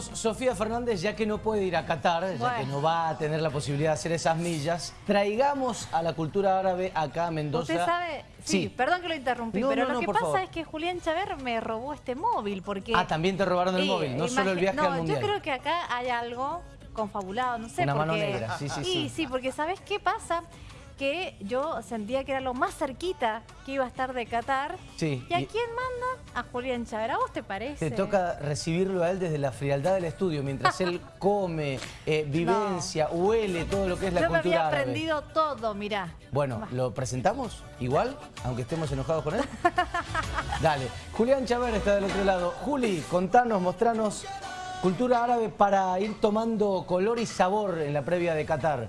Sofía Fernández, ya que no puede ir a Qatar, ya que no va a tener la posibilidad de hacer esas millas, traigamos a la cultura árabe acá a Mendoza. Usted sabe, sí, perdón que lo interrumpí, No, pero no, lo no, que pasa favor. es que Julián Chaver me robó este móvil porque... Ah, también te robaron el Eh, móvil, no solo el viaje al mundial. yo creo que acá hay algo confabulado, no sé Una por mano negra, sí, sí, sí. sí, porque ¿sabes qué pasa? Que yo sentía que era lo más cerquita que iba a estar de Qatar. Sí, ¿Y a y- quién manda? A Julián Chaver. ¿A vos te parece? Te toca recibirlo a él desde la frialdad del estudio, mientras él come, eh, vivencia, huele todo lo que es la Yo me cultura había árabe. aprendido todo, mirá. Bueno, ¿lo presentamos igual, aunque estemos enojados con él? Dale, Julián Chaver está del otro lado. Juli, contanos, mostranos cultura árabe para ir tomando color y sabor en la previa de Qatar.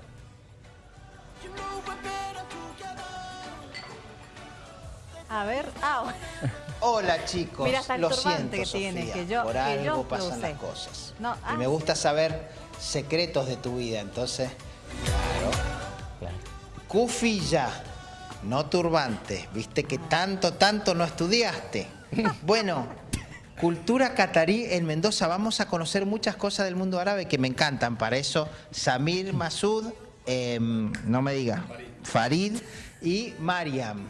A ver, ah, Hola chicos, Mira, hasta el lo siento que tiene, Sofía, que yo- por que algo yo pasan crucé. las cosas. No, y ah, me gusta saber secretos de tu vida, entonces, claro. Ya, no turbante, viste que tanto, tanto no estudiaste. Bueno, cultura catarí en Mendoza, vamos a conocer muchas cosas del mundo árabe que me encantan, para eso Samir Masud, em, no me diga, Farid y Mariam.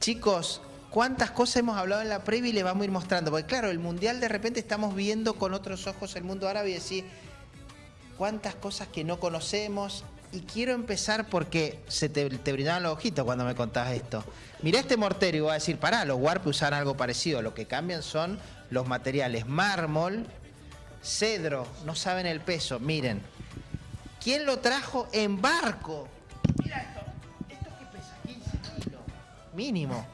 Chicos, ¿cuántas cosas hemos hablado en la previa y le vamos a ir mostrando? Porque claro, el Mundial de repente estamos viendo con otros ojos el mundo árabe y decir, cuántas cosas que no conocemos. Y quiero empezar porque se te, te brillaban los ojitos cuando me contás esto. Mirá este mortero y voy a decir, pará, los Warp usan algo parecido. Lo que cambian son los materiales mármol, cedro, no saben el peso. Miren, ¿quién lo trajo en barco? Mira esto, mínimo.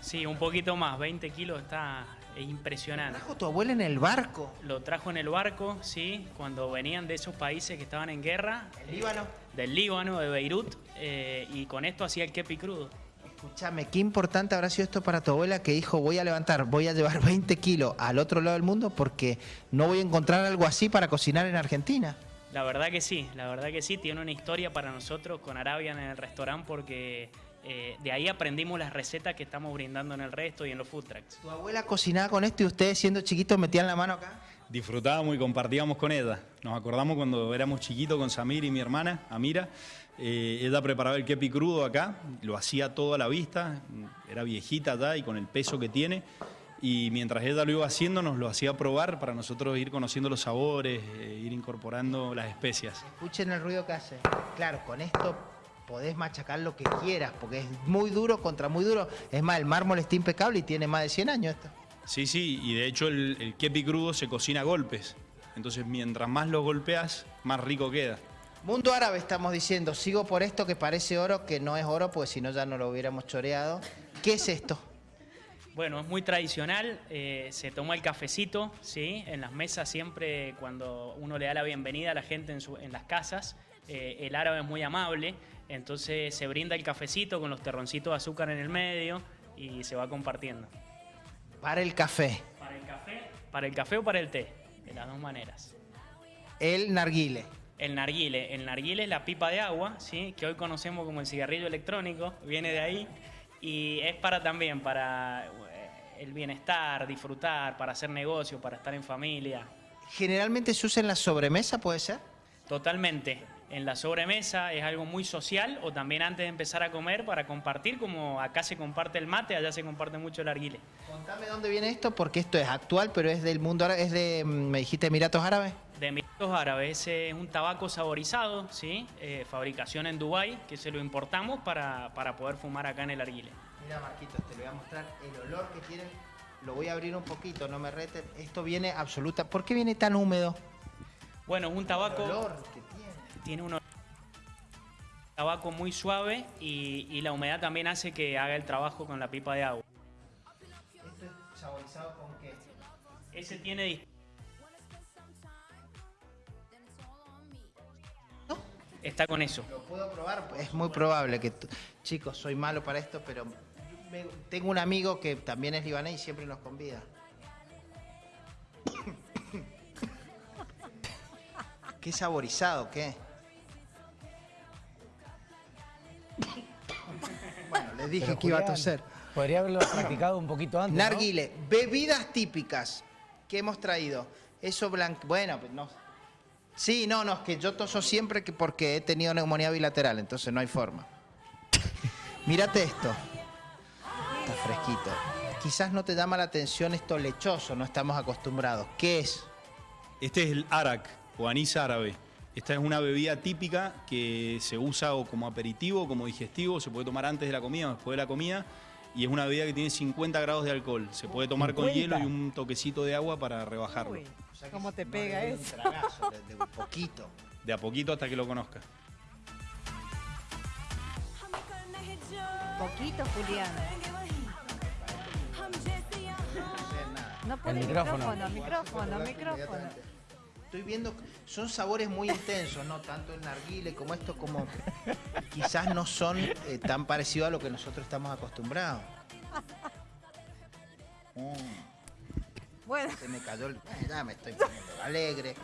Sí, un poquito más, 20 kilos está es impresionante. ¿Trajo tu abuela en el barco? Lo trajo en el barco, sí, cuando venían de esos países que estaban en guerra, ¿El Líbano? del Líbano, de Beirut, eh, y con esto hacía el kepi crudo. Escúchame, qué importante habrá sido esto para tu abuela que dijo voy a levantar, voy a llevar 20 kilos al otro lado del mundo porque no voy a encontrar algo así para cocinar en Argentina. La verdad que sí, la verdad que sí, tiene una historia para nosotros con Arabian en el restaurante porque eh, de ahí aprendimos las recetas que estamos brindando en el resto y en los food trucks. ¿Tu abuela cocinaba con esto y ustedes siendo chiquitos metían la mano acá? disfrutábamos y compartíamos con ella. Nos acordamos cuando éramos chiquitos con Samir y mi hermana, Amira. Eh, ella preparaba el kepi crudo acá, lo hacía todo a la vista, era viejita ya y con el peso que tiene. Y mientras ella lo iba haciendo, nos lo hacía probar para nosotros ir conociendo los sabores, eh, ir incorporando las especias. Escuchen el ruido que hace. Claro, con esto podés machacar lo que quieras porque es muy duro contra muy duro. Es más, el mármol está impecable y tiene más de 100 años esto. Sí, sí, y de hecho el, el kepi crudo se cocina a golpes. Entonces mientras más lo golpeas, más rico queda. Mundo árabe estamos diciendo, sigo por esto que parece oro, que no es oro, pues si no ya no lo hubiéramos choreado. ¿Qué es esto? Bueno, es muy tradicional, eh, se toma el cafecito, ¿sí? En las mesas siempre cuando uno le da la bienvenida a la gente en, su- en las casas, eh, el árabe es muy amable, entonces se brinda el cafecito con los terroncitos de azúcar en el medio y se va compartiendo. Para el café, Para el café, para el café o para el té, de las dos maneras. el narguile. El narguile, el narguile es la pipa de agua, ¿sí? que hoy conocemos como el cigarrillo electrónico, viene de ahí, y es para también, para eh, el bienestar, disfrutar, para hacer negocio, para estar en familia. Generalmente se usa en la sobremesa, ¿puede ser? Totalmente. En la sobremesa es algo muy social o también antes de empezar a comer para compartir, como acá se comparte el mate, allá se comparte mucho el arguile. Contame dónde viene esto, porque esto es actual, pero es del mundo árabe, es de, mm, me dijiste, Emiratos Árabes. De Emiratos Árabes, es un tabaco saborizado, ¿sí? Eh, fabricación en Dubái, que se lo importamos para, para poder fumar acá en el arguile. Mira, Marquitos, te voy a mostrar el olor que tiene. Lo voy a abrir un poquito, no me reten. Esto viene absoluta. ¿Por qué viene tan húmedo? Bueno, es un El tabaco... olor tiene. un tabaco muy suave y, y la humedad también hace que haga el trabajo con la pipa de agua. Esto es saborizado con qué? Ese tiene está con eso. ¿Lo puedo probar? Es muy probable que... Chicos, soy malo para esto, pero me- tengo un amigo que también es libanés y siempre nos convida. ¿Qué saborizado? ¿Qué? Les dije Pero, que iba a toser. Podría haberlo practicado un poquito antes, ¿no? Narguile, bebidas típicas que hemos traído. Eso blanco. Bueno, pues no. Sí, no, no, es que yo toso siempre que porque he tenido neumonía bilateral, entonces no hay forma. Mírate esto. Está fresquito. Quizás no te llama la atención esto lechoso, no estamos acostumbrados. ¿Qué es? Este es el arak o anís árabe. Esta es una bebida típica que se usa o como aperitivo, o como digestivo, se puede tomar antes de la comida o después de la comida. Y es una bebida que tiene 50 grados de alcohol. Se puede tomar con 50. hielo y un toquecito de agua para rebajarlo. Uy, O sea que ¿Cómo te pega un eso? tragazo de- de un poquito. De a poquito hasta que lo conozca. Poquito, Julián. No puede El micrófono, micrófono. micrófono, micrófono. Estoy viendo, son sabores muy intensos, ¿no? Tanto el narguile como esto, como quizás no son eh, tan parecidos a lo que nosotros estamos acostumbrados. Mm, Bueno, se me cayó el... Ya me estoy poniendo alegre.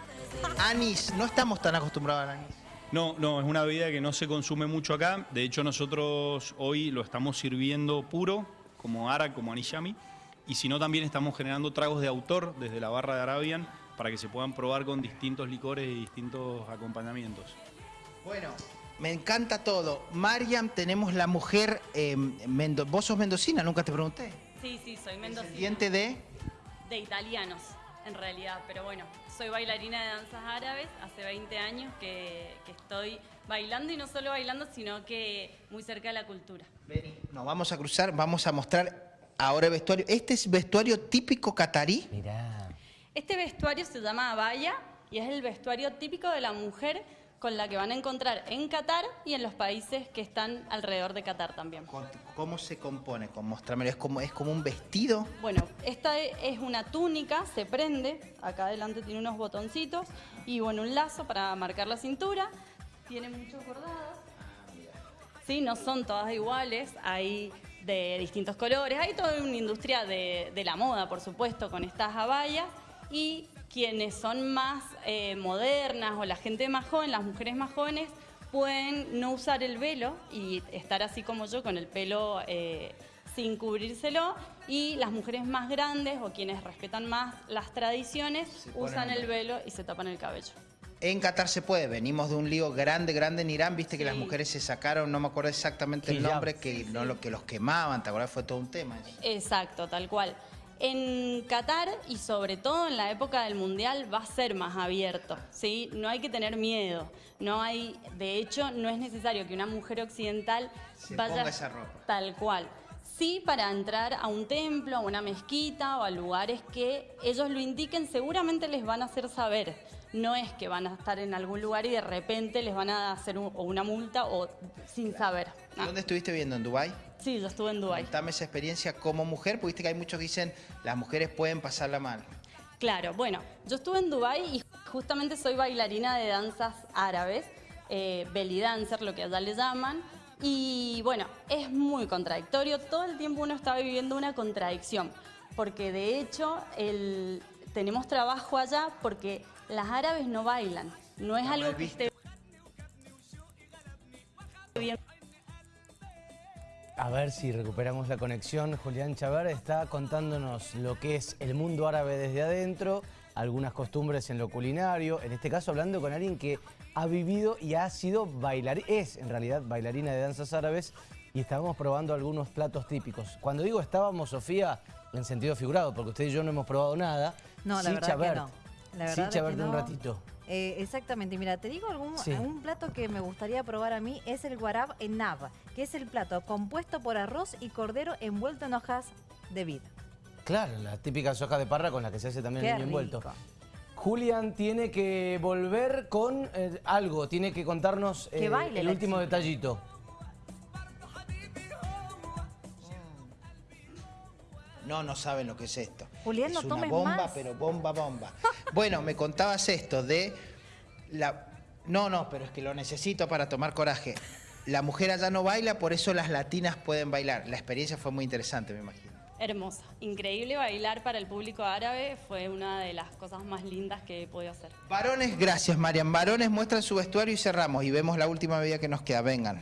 Anís, no estamos tan acostumbrados al anís. No, no, es una bebida que no se consume mucho acá. De hecho, nosotros hoy lo estamos sirviendo puro, como arak, como anishami. Y si no, también estamos generando tragos de autor desde la barra de Arabian para que se puedan probar con distintos licores y distintos acompañamientos. Bueno, me encanta todo. Mariam, tenemos la mujer... eh, mendo- Vos sos mendocina, nunca te pregunté. Sí, sí, soy mendocina. Diente de... De italianos, en realidad. Pero bueno, soy bailarina de danzas árabes. Hace 20 años que, que estoy bailando y no solo bailando, sino que muy cerca de la cultura. Vení, Nos vamos a cruzar, vamos a mostrar ahora el vestuario. Este es vestuario típico catarí. Mirá. Este vestuario se llama abaya y es el vestuario típico de la mujer con la que van a encontrar en Qatar y en los países que están alrededor de Qatar también. ¿Cómo se compone? Con mostrármelo. ¿Es como, ¿Es como un vestido? Bueno, esta e- es una túnica, se prende, acá adelante tiene unos botoncitos y bueno, un lazo para marcar la cintura, tiene muchos bordados. Sí, no son todas iguales, hay de distintos colores, hay toda una industria de, de la moda, por supuesto, con estas abayas y quienes son más eh, modernas o la gente más joven, las mujeres más jóvenes, pueden no usar el velo y estar así como yo con el pelo eh, sin cubrírselo y las mujeres más grandes o quienes respetan más las tradiciones usan el el velo y se tapan el cabello. En Qatar se puede. Venimos de un lío grande, grande en Irán. Viste que Sí. las mujeres se sacaron, no me acuerdo exactamente el nombre, que, no, lo, que los quemaban. ¿Te acuerdas? Fue todo un tema. eso. Exacto, tal cual. En Qatar y sobre todo en la época del Mundial va a ser más abierto, ¿sí? No hay que tener miedo. No hay, de hecho, no es necesario que una mujer occidental Se vaya ponga esa ropa. tal cual. Sí, para entrar a un templo, a una mezquita o a lugares que ellos lo indiquen, seguramente les van a hacer saber. No es que van a estar en algún lugar y de repente les van a hacer un- o una multa o sin saber. ¿Dónde estuviste viendo? ¿En Dubái? Sí, yo estuve en Dubái. Contame esa experiencia como mujer, porque viste que hay muchos que dicen las mujeres pueden pasarla mal. Claro, bueno, yo estuve en Dubái y justamente soy bailarina de danzas árabes, eh, belly dancer, lo que allá le llaman. Y bueno, es muy contradictorio, todo el tiempo uno está viviendo una contradicción, porque de hecho el- tenemos trabajo allá porque las árabes no bailan, no es algo que esté bien. A ver si recuperamos la conexión. Julián Chavar está contándonos lo que es el mundo árabe desde adentro, algunas costumbres en lo culinario, en este caso hablando con alguien que ha vivido y ha sido bailarina, es en realidad bailarina de danzas árabes y estábamos probando algunos platos típicos. Cuando digo estábamos, Sofía, en sentido figurado, porque usted y yo no hemos probado nada. No, la Sí, verdad Chabert. que no. La Sí, verdad es Chabert que de un no. ratito. Eh, exactamente, mira, te digo algún Sí. un plato que me gustaría probar a mí es el guarab en nava, que es el plato compuesto por arroz y cordero envuelto en hojas de vid. Claro, las típicas hojas de parra con las que se hace también Qué el niño envuelto. rico. Julián tiene que volver con eh, algo, tiene que contarnos Que eh, baile el último chica. detallito. No, no saben lo que es esto. Julián, es no una tomes bomba, más. pero bomba, bomba. bueno, me contabas esto de la... No, no, pero es que lo necesito para tomar coraje. La mujer allá no baila, por eso las latinas pueden bailar. La experiencia fue muy interesante, me imagino. Hermosa, increíble bailar para el público árabe, fue una de las cosas más lindas que he podido hacer. Varones, gracias Marian. Varones muestran su vestuario y cerramos. Y vemos la última medida que nos queda. Vengan.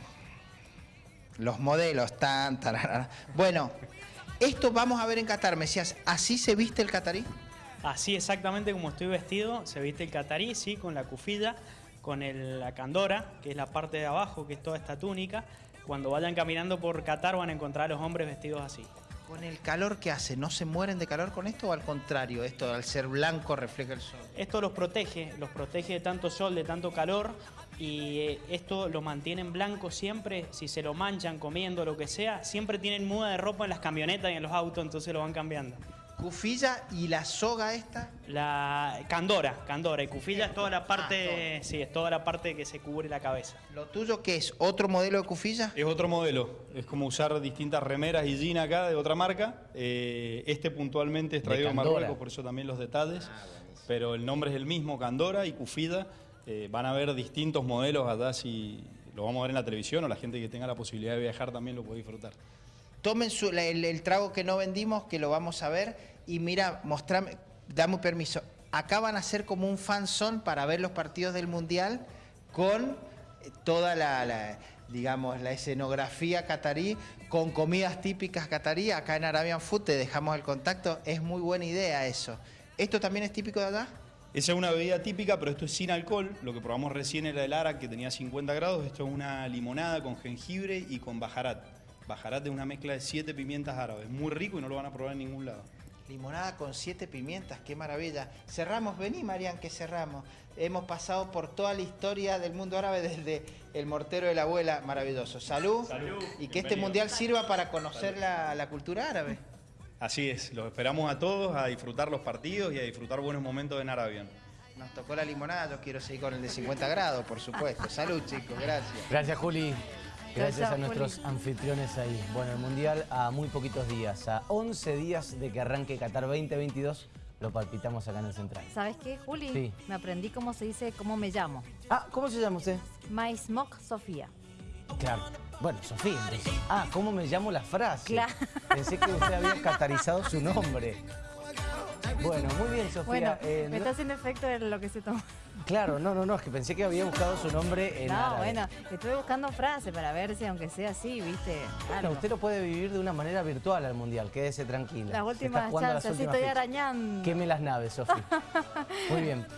Los modelos, tan, tararara. Bueno, esto vamos a ver en Qatar, Mesías. ¿Así se viste el catarí? Así exactamente como estoy vestido, se viste el catarí, sí, con la cufilla, con el- la candora, que es la parte de abajo, que es toda esta túnica. Cuando vayan caminando por Qatar van a encontrar a los hombres vestidos así. Con el calor que hace, ¿no se mueren de calor con esto o al contrario? Esto al ser blanco refleja el sol. Esto los protege, los protege de tanto sol, de tanto calor y eh, esto lo mantienen blanco siempre, si se lo manchan comiendo, lo que sea, siempre tienen muda de ropa en las camionetas y en los autos, entonces lo van cambiando. Cufilla y la soga esta. La candora, candora y cufilla es toda la parte, sí, es toda la parte que se cubre la cabeza. ¿Lo tuyo qué es? ¿Otro modelo de cufilla? Es otro modelo, es como usar distintas remeras y jeans acá de otra marca. Eh, este puntualmente es traído de. Marruecos, por eso también los detalles. pero el nombre es el mismo, Candora y Cufida. Eh, van a ver distintos modelos allá si lo vamos a ver en la televisión o la gente que tenga la posibilidad de viajar también lo puede disfrutar. Tomen su- el trago que no vendimos, que lo vamos a ver. Y mira, mostrame, dame permiso. Acá van a ser como un fanzón para ver los partidos del Mundial con eh, toda la, digamos, la escenografía catarí, con comidas típicas catarí. Acá en Arabian Food te dejamos el contacto. Es muy buena idea eso. ¿Esto también es típico de allá? Esa es una bebida típica, pero esto es sin alcohol. Lo que probamos recién era el Arak, que tenía 50 grados. Esto es una limonada con jengibre y con bajarat. Bajarat es una mezcla de siete pimientas árabes. Muy rico y no lo van a probar en ningún lado. Limonada con siete pimientas, qué maravilla. Cerramos, vení Marian, que cerramos. Hemos pasado por toda la historia del mundo árabe desde el mortero de la abuela, maravilloso. Salud. Salud. Y que este mundial sirva para conocer la, la cultura árabe. Así es, los esperamos a todos a disfrutar los partidos y a disfrutar buenos momentos en Arabian. Nos tocó la limonada, yo quiero seguir con el de 50 grados, por supuesto. Salud, chicos, gracias. Gracias, Juli. Gracias a nuestros anfitriones ahí. Bueno, el Mundial a muy poquitos días, a 11 días de que arranque Qatar 2022, lo palpitamos acá en el Central. ¿Sabes qué, Juli? Sí. Me aprendí cómo se dice, cómo me llamo. Ah, ¿cómo se llama usted? Maismok Sofía. Claro. Bueno, Sofía. entonces. Ah, ¿cómo me llamo la frase? Claro. Pensé que usted había catarizado su nombre. Bueno, muy bien, Sofía. Bueno, Eh, me está haciendo efecto de lo que se tomó. Claro, no, no, no, es que pensé que había buscado su nombre en No, árabe. bueno, estuve buscando frases para ver si aunque sea así, viste, Bueno, algo. usted lo puede vivir de una manera virtual al Mundial, quédese tranquila. Las últimas chances, sí, últimas estoy arañando. Queme las naves, Sofía. Muy bien.